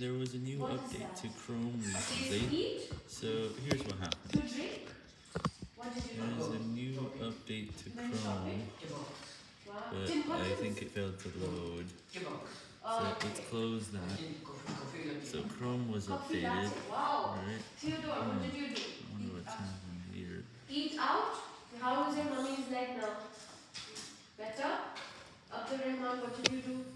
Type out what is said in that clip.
There was a new what update to Chrome recently, so here's what happened. There's a new update to Chrome, but I think it failed to load, so let's close that. So Chrome was updated, right? do? Eat out? How is your mummy like now? Better? After Rahman, what did you do?